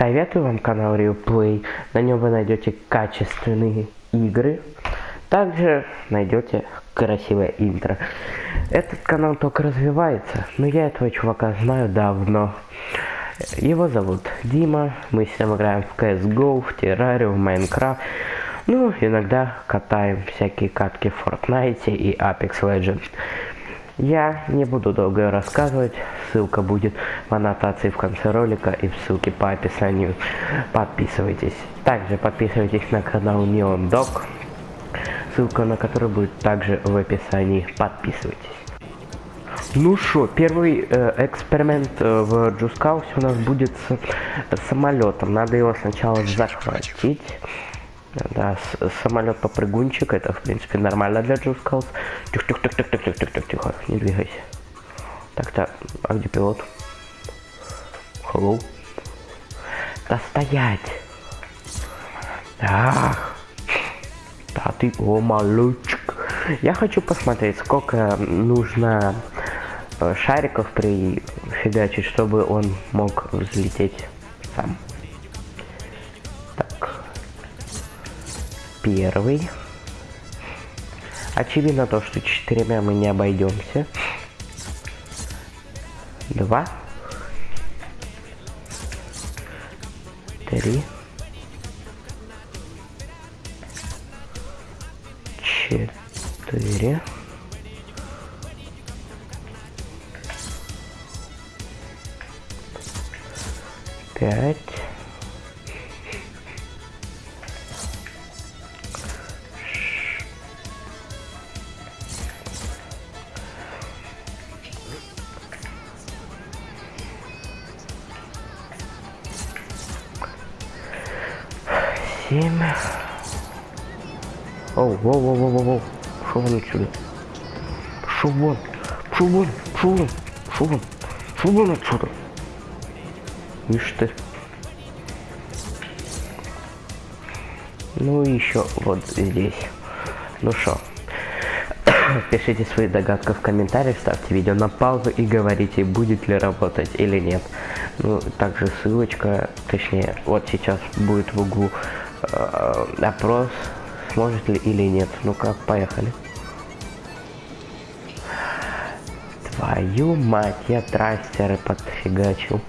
Советую вам канал Replay. На нем вы найдете качественные игры. Также найдете красивое интро. Этот канал только развивается, но я этого чувака знаю давно. Его зовут Дима, мы с ним играем в CSGO, в Terraria, в Minecraft. Ну, иногда катаем всякие катки в Fortnite и Apex Legends. Я не буду долго рассказывать, ссылка будет в аннотации в конце ролика и в ссылке по описанию. Подписывайтесь. Также подписывайтесь на канал Neon Dog, ссылка на который будет также в описании. Подписывайтесь. Ну что, первый э, эксперимент э, в Just Cause е у нас будет с, с самолетом. Надо его сначала захватить. Да, самолет попрыгунчик, это в принципе нормально для Just Cause. Тихо, тихо, тихо, тихо, тихо, тихо, тихо, тихо, не двигайся. Так-то, а где пилот? Hello? Да стоять! Ах! Да ты, о, малючек. Я хочу посмотреть, сколько нужно э, шариков прифигачить, чтобы он мог взлететь сам. Первый. Очевидно то, что четырьмя мы не обойдемся. Два. Три. Четыре. Пять. Семь. Оу, воу, воу, воу, воу, воу. Шо вон отсюда? Шо вон? Шо вон? Шо вон? Шо вон? Шо вон отсюда? Ишь ты. Ну и еще вот здесь. Ну что? Пишите свои догадки в комментариях, ставьте видео на паузу и говорите, будет ли работать или нет. Ну, также ссылочка, точнее, вот сейчас будет в углу э, опрос, сможет ли или нет. Ну-ка, поехали. Твою мать, я трастеры подфигачил.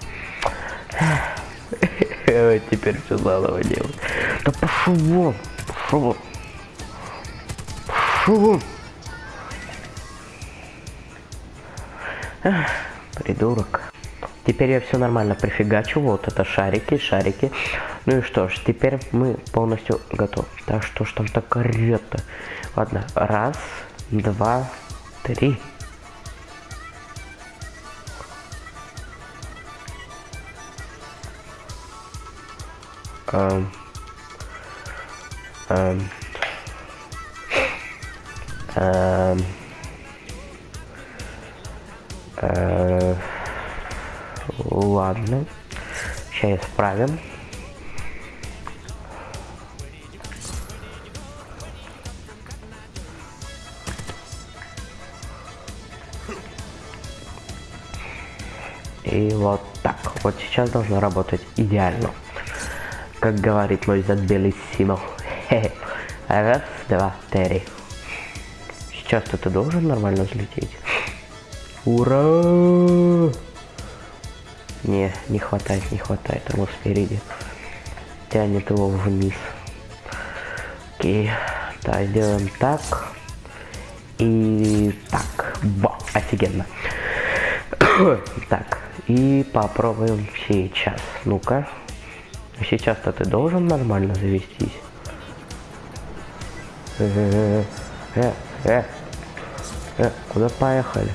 Теперь все заново делать. Да пошел вон, пошел вон. Пошел вон. Придурок. Теперь я все нормально прифигачу. Вот это шарики, шарики. Ну и что ж, теперь мы полностью готовы. Так что ж там так орет-то? Ладно, раз, два, три. Эм. Эм. Эм. Э, ладно. Сейчас исправим. И вот так. Вот сейчас должно работать идеально. Как говорит мой зад Белиссимо. Раз, два, три. Сейчас-то ты должен нормально взлететь. Ура! Не, не хватает, не хватает ему спереди. Тянет его вниз. Окей. Так, сделаем так. И так. Ба, офигенно. так, и попробуем сейчас. Ну-ка. Сейчас-то ты должен нормально завестись. Э, э, э, э, куда поехали?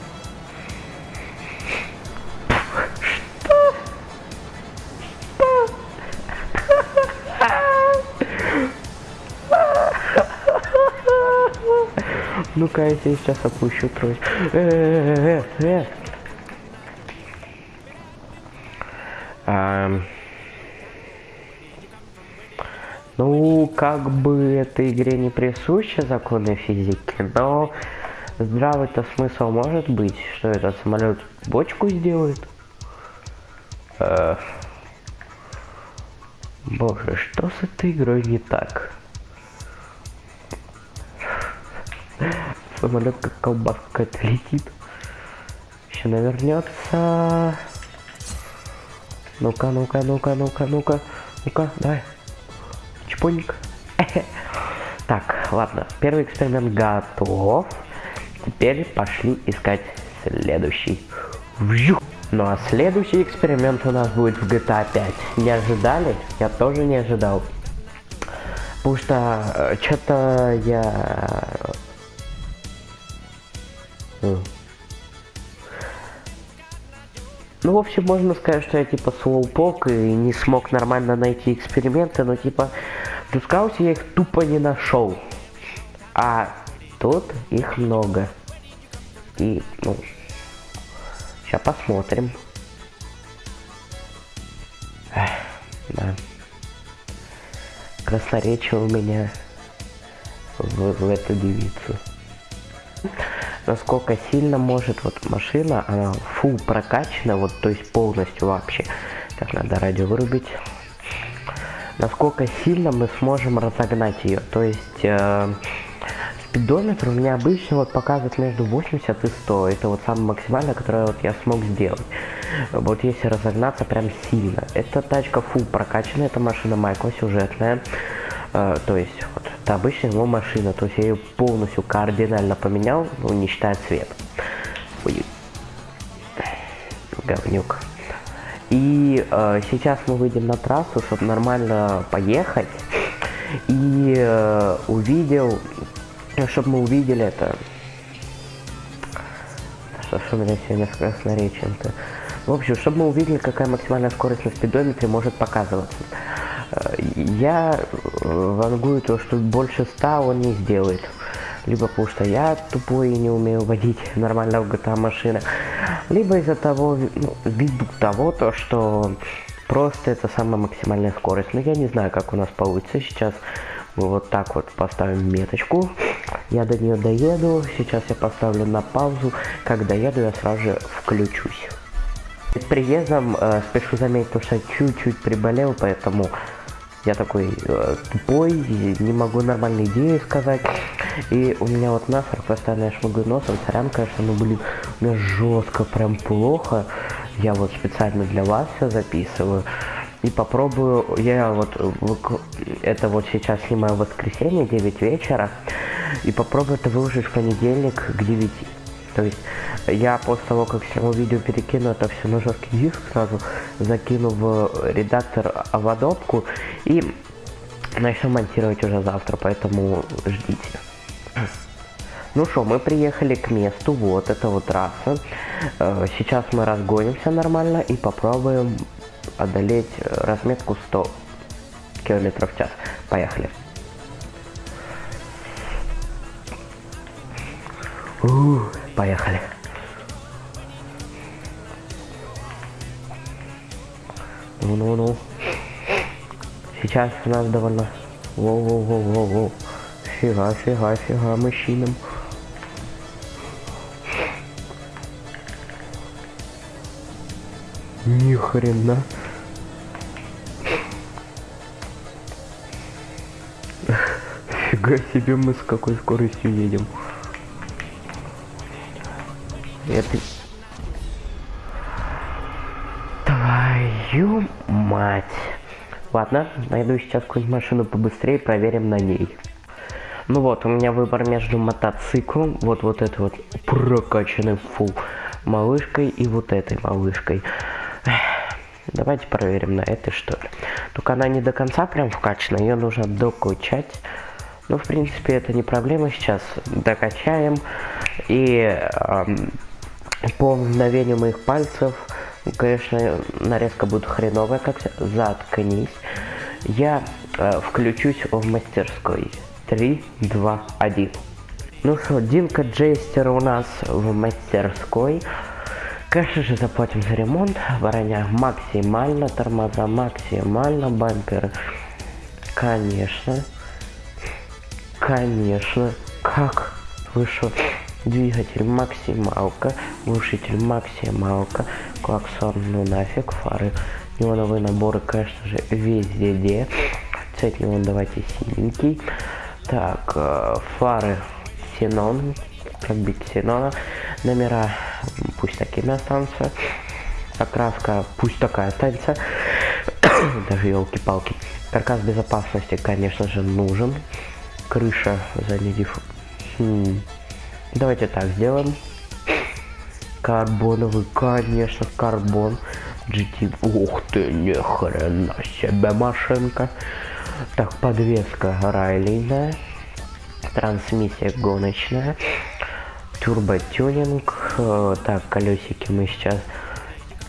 Ну-ка, я сейчас опущу трость. Э, э, э. А, ну, как бы этой игре не присущи законы физики, но здравый-то смысл может быть, что этот самолет бочку сделает. Э, Боже, что с этой игрой не так? Самолет как колбаска это летит. Еще навернется. Ну-ка, ну-ка, ну-ка, ну-ка, ну-ка. Ну-ка, давай. Чпоник. Так, ладно. Первый эксперимент готов. Теперь пошли искать следующий. Вжух. Ну а следующий эксперимент у нас будет в GTA 5. Не ожидали? Я тоже не ожидал. Потому что э, что-то я... Ну, в общем, можно сказать, что я типа слоупок и не смог нормально найти эксперименты, но типа в Дускауте я их тупо не нашел. А тут их много. И, ну, Сейчас посмотрим. Эх, да. Красноречие у меня в, в эту девицу. Насколько сильно может вот машина, она фу прокачана, вот то есть полностью вообще. Так, надо радио вырубить. Насколько сильно мы сможем разогнать ее. То есть э, спидометр у меня обычно вот показывает между 80 и 100. Это вот самое максимальное, которое вот я смог сделать. Вот если разогнаться прям сильно. Эта тачка фу прокачанная, это машина Майкла сюжетная. Э, то есть вот это обычная его машина. То есть я ее полностью кардинально поменял, ну не считая цвет. Ой. Говнюк. И э, сейчас мы выйдем на трассу, чтобы нормально поехать. И э, увидел чтобы мы увидели это. Что ж у меня сегодня с красноречием-то? В общем, чтобы мы увидели, какая максимальная скорость на спидометре может показываться. Э, я вангую то, что больше 100 он не сделает. Либо потому что я тупой и не умею водить нормально в GTA машины. Либо из-за того, ну, ввиду того, то, что просто это самая максимальная скорость. Но я не знаю, как у нас получится сейчас. Мы вот так вот поставим меточку. Я до нее доеду. Сейчас я поставлю на паузу. Как доеду, я сразу же включусь. С приездом э, спешу заметить, что чуть-чуть приболел, поэтому я такой э, тупой, не могу нормальные идеи сказать. И у меня вот насморк, постоянно я шмыгаю носом, сорян, конечно, ну блин, у меня жестко прям плохо. Я вот специально для вас все записываю. И попробую, я вот, это вот сейчас снимаю в воскресенье, 9 вечера. И попробую это выложить в понедельник к 9. То есть я после того, как сниму видео, перекину это все на жесткий диск, сразу закину в редактор в адопку и начну монтировать уже завтра, поэтому ждите. Ну что, мы приехали к месту, вот это вот трасса. Э, сейчас мы разгонимся нормально и попробуем одолеть разметку 100 км в час. Поехали. У, поехали. Ну-ну-ну. Сейчас у нас довольно... Воу-воу-воу-воу-воу. Фига, фига, фига, мужчинам. Ни хрена. Фига себе мы с какой скоростью едем. Это... Твою мать. Ладно, найду сейчас какую-нибудь машину побыстрее, проверим на ней. Ну вот, у меня выбор между мотоциклом, вот вот этой вот прокачанной фу малышкой и вот этой малышкой. Давайте проверим на этой что ли. Только она не до конца прям вкачана, ее нужно докачать. Ну, в принципе, это не проблема сейчас. Докачаем. И эм, по мгновению моих пальцев, конечно, нарезка будет хреновая, как заткнись. Я э, включусь в мастерской. 3, 2, 1. Ну что, Динка Джейстер у нас в мастерской. Конечно же заплатим за ремонт. Броня максимально, тормоза максимально, бамперы. Конечно. Конечно. Как? Вышел двигатель максималка, глушитель максималка, клаксон ну нафиг, фары Неоновые наборы, конечно же, везде. Цвет неон давайте синенький. Так, э, фары ксенон, как бы ксенона. Номера пусть такими останутся. Окраска пусть такая останется. Даже елки-палки. Каркас безопасности, конечно же, нужен. Крыша задний диф... Давайте так сделаем. Карбоновый, конечно, карбон. GT. Ух ты, ни хрена себе машинка. Так, подвеска райлиная. Трансмиссия гоночная. Турботюнинг. Э, так, колесики мы сейчас...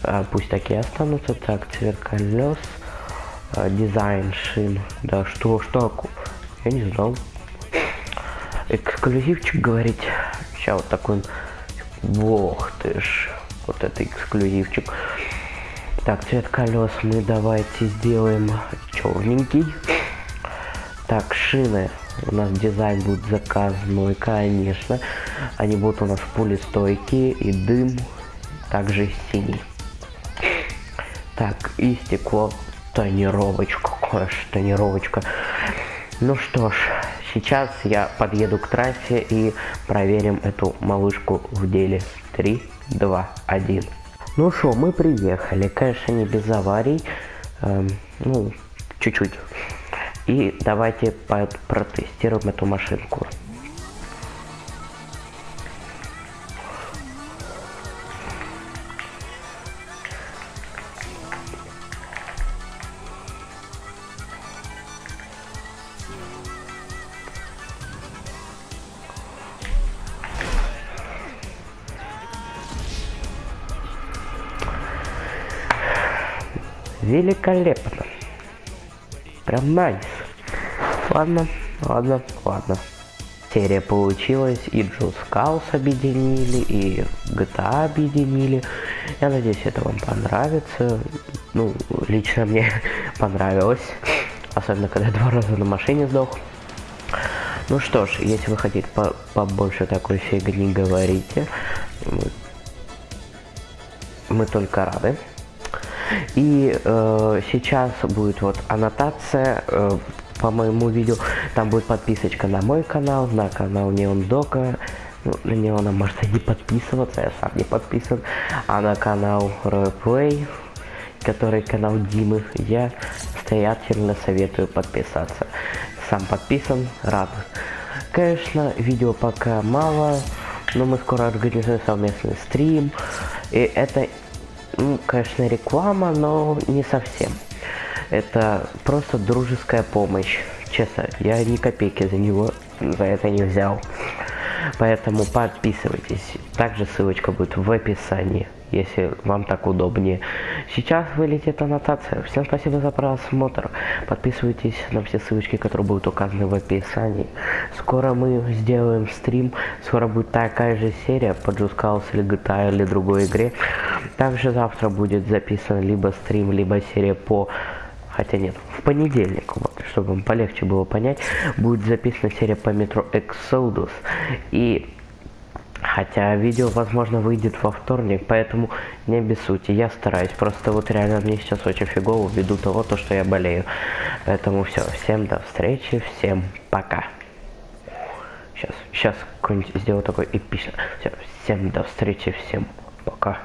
А, пусть такие останутся. Так, цвет колес. А, дизайн шин. Да, что, что? Я не знал. Эксклюзивчик говорить. Сейчас вот такой... Бог ты ж. Вот это эксклюзивчик. Так, цвет колес мы давайте сделаем черненький. Так, шины. У нас дизайн будет заказной, конечно. Они будут у нас пулестойкие и дым также синий. Так, и стекло тонировочка, конечно, тонировочка. Ну что ж, сейчас я подъеду к трассе и проверим эту малышку в деле. 3, 2, 1. Ну что, мы приехали, конечно, не без аварий, эм, ну, чуть-чуть. И давайте протестируем эту машинку. Великолепно. Прям nice. Ладно, ладно, ладно. Серия получилась, и Just Cause объединили, и GTA объединили. Я надеюсь, это вам понравится. Ну, лично мне понравилось. Особенно, когда два раза на машине сдох. Ну что ж, если вы хотите по побольше такой фигни, говорите. Мы только рады. И э, сейчас будет вот аннотация э, по моему видео. Там будет подписочка на мой канал, на канал Неон Дока. Ну, на него нам можно не подписываться, я сам не подписан. А на канал Roleplay, который канал Димы, я настоятельно советую подписаться. Сам подписан, рад. Конечно, видео пока мало, но мы скоро организуем совместный стрим. И это ну, конечно, реклама, но не совсем. Это просто дружеская помощь. Честно, я ни копейки за него за это не взял. Поэтому подписывайтесь. Также ссылочка будет в описании, если вам так удобнее. Сейчас вылетит аннотация. Всем спасибо за просмотр. Подписывайтесь на все ссылочки, которые будут указаны в описании. Скоро мы сделаем стрим. Скоро будет такая же серия по Cause или GTA или другой игре. Также завтра будет записан либо стрим, либо серия по хотя нет, в понедельник, вот, чтобы вам полегче было понять, будет записана серия по метро Exodus. И хотя видео, возможно, выйдет во вторник, поэтому не обессудьте, я стараюсь. Просто вот реально мне сейчас очень фигово ввиду того, то, что я болею. Поэтому все, всем до встречи, всем пока. Сейчас, сейчас сделаю такой эпичный. Все, всем до встречи, всем пока.